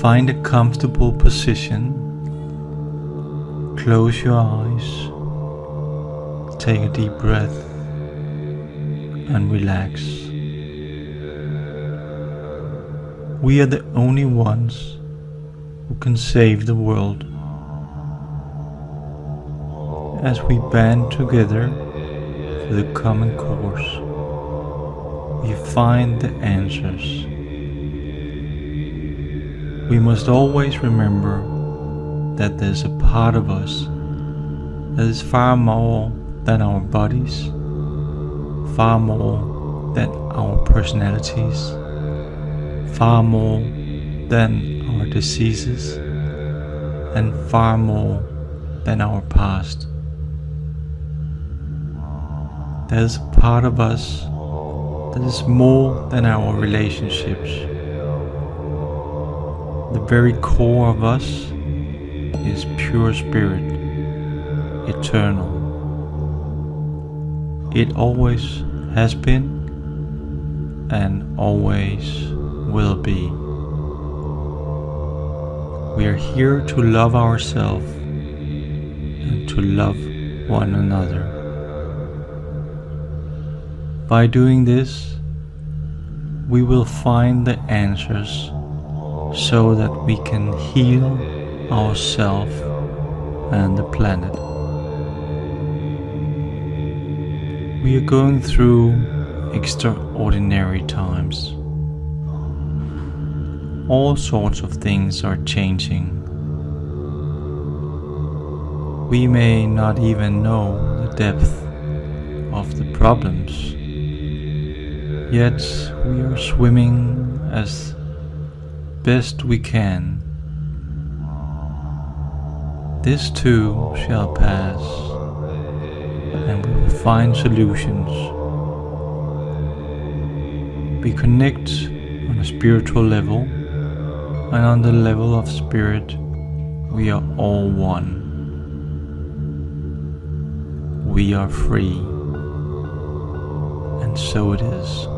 Find a comfortable position. Close your eyes. Take a deep breath and relax. We are the only ones who can save the world. As we band together for the common cause, we find the answers. We must always remember that there's a part of us that is far more than our bodies, far more than our personalities, far more than our diseases, and far more than our past. There's a part of us that is more than our relationships. The very core of us is pure spirit, eternal. It always has been and always will be. We are here to love ourselves and to love one another. By doing this, we will find the answers so that we can heal ourselves and the planet. We are going through extraordinary times. All sorts of things are changing. We may not even know the depth of the problems, yet we are swimming as best we can. This too shall pass, and we will find solutions. We connect on a spiritual level, and on the level of spirit, we are all one. We are free, and so it is.